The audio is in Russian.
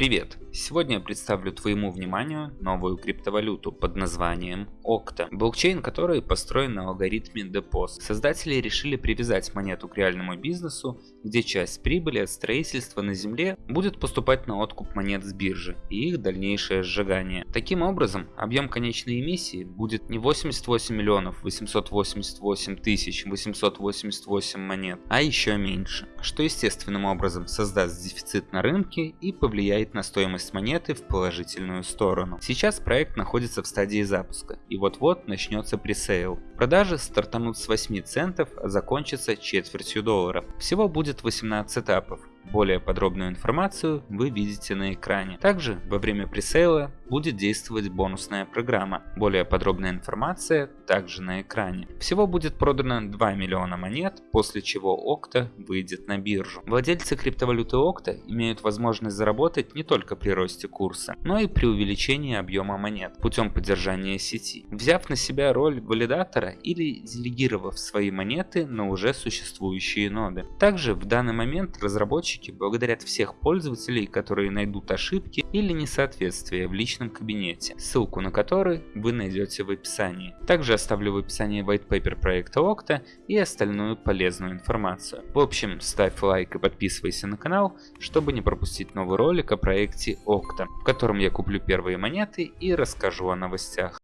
Привет! Сегодня я представлю твоему вниманию новую криптовалюту под названием Okta, блокчейн который построен на алгоритме DPoS. Создатели решили привязать монету к реальному бизнесу, где часть прибыли от строительства на земле будет поступать на откуп монет с биржи и их дальнейшее сжигание. Таким образом, объем конечной эмиссии будет не 88 миллионов 888 тысяч 888 монет, а еще меньше, что естественным образом создаст дефицит на рынке и повлияет на стоимость монеты в положительную сторону. Сейчас проект находится в стадии запуска и вот-вот начнется пресейл. Продажи стартанут с 8 центов, а закончатся четвертью доллара. Всего будет 18 этапов, более подробную информацию вы видите на экране. Также во время пресейла будет действовать бонусная программа. Более подробная информация также на экране. Всего будет продано 2 миллиона монет, после чего Okta выйдет на биржу. Владельцы криптовалюты Okta имеют возможность заработать не только при росте курса, но и при увеличении объема монет путем поддержания сети, взяв на себя роль валидатора или делегировав свои монеты на уже существующие ноды. Также в данный момент разработчики разработчики благодарят всех пользователей, которые найдут ошибки или несоответствия в личном кабинете, ссылку на который вы найдете в описании. Также оставлю в описании white paper проекта Okta и остальную полезную информацию. В общем, ставь лайк и подписывайся на канал, чтобы не пропустить новый ролик о проекте Okta, в котором я куплю первые монеты и расскажу о новостях.